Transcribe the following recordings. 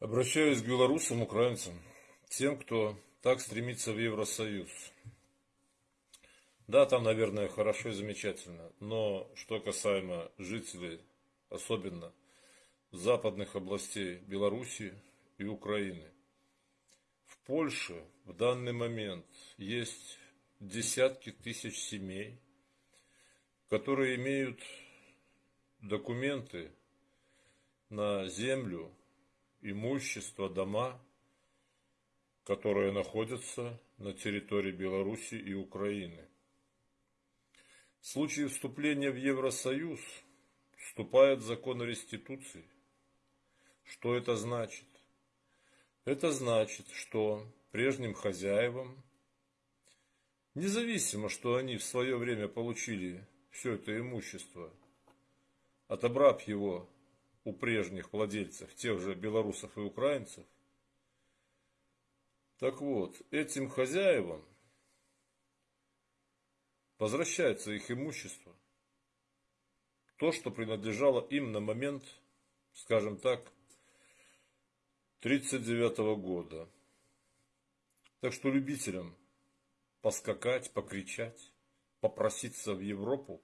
Обращаюсь к белорусам, украинцам, тем, кто так стремится в Евросоюз. Да, там, наверное, хорошо и замечательно, но что касаемо жителей, особенно западных областей Белоруссии и Украины, в Польше в данный момент есть десятки тысяч семей, которые имеют документы на землю, имущество, дома, которые находятся на территории Беларуси и Украины. В случае вступления в Евросоюз вступает закон о реституции. Что это значит? Это значит, что прежним хозяевам, независимо, что они в свое время получили все это имущество, отобрав его у прежних владельцев, тех же белорусов и украинцев. Так вот, этим хозяевам возвращается их имущество. То, что принадлежало им на момент, скажем так, 1939 года. Так что любителям поскакать, покричать, попроситься в Европу,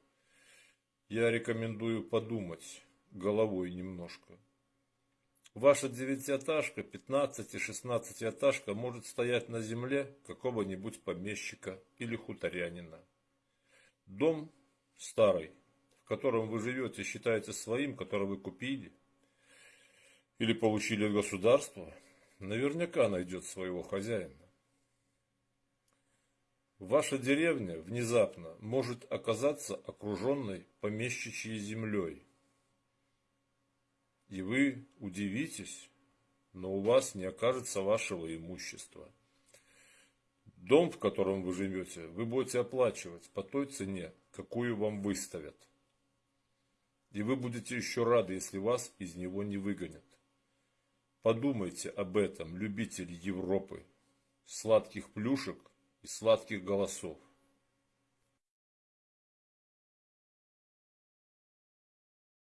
я рекомендую подумать головой немножко. Ваша девятиэтажка, 15 и 16 этажка может стоять на земле какого-нибудь помещика или хуторянина. Дом старый, в котором вы живете, считаете своим, который вы купили или получили от государства, наверняка найдет своего хозяина. Ваша деревня внезапно может оказаться окруженной помещичьей землей. И вы удивитесь, но у вас не окажется вашего имущества. Дом, в котором вы живете, вы будете оплачивать по той цене, какую вам выставят. И вы будете еще рады, если вас из него не выгонят. Подумайте об этом, любители Европы, сладких плюшек и сладких голосов.